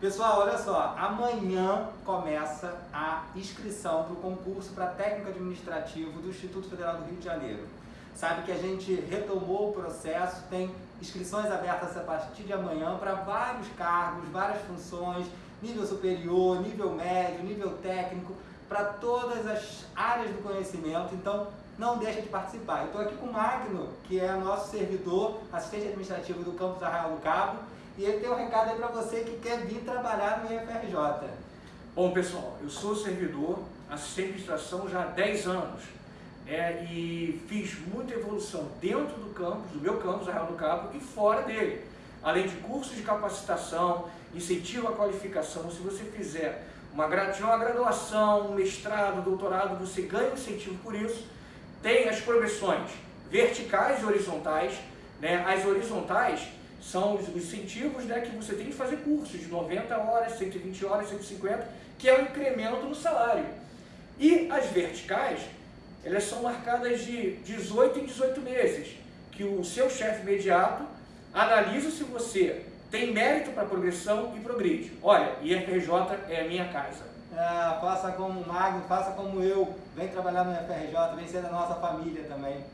Pessoal, olha só, amanhã começa a inscrição para o concurso para técnico administrativo do Instituto Federal do Rio de Janeiro. Sabe que a gente retomou o processo, tem inscrições abertas a partir de amanhã para vários cargos, várias funções, nível superior, nível médio, nível técnico, para todas as áreas do conhecimento. Então, não deixa de participar. Estou aqui com o Magno, que é nosso servidor, assistente administrativo do campus Arraial do Cabo, e ele tem um recado aí para você que quer vir trabalhar no IFRJ. Bom, pessoal, eu sou servidor, assistente de administração já há 10 anos. É, e fiz muita evolução dentro do campus, do meu campus, Arraial do Cabo, e fora dele. Além de cursos de capacitação, incentivo à qualificação, se você fizer uma, graduação, um mestrado, doutorado, você ganha incentivo por isso. Tem as progressões verticais e horizontais. Né? As horizontais são os incentivos né, que você tem que fazer cursos de 90 horas, 120 horas, 150, que é o incremento no salário. E as verticais, elas são marcadas de 18 em 18 meses, que o seu chefe imediato analisa se você tem mérito para progressão e progride. Olha, IFRJ é a minha casa. É, faça como o Magno, faça como eu, vem trabalhar no IFRJ, vem ser da nossa família também.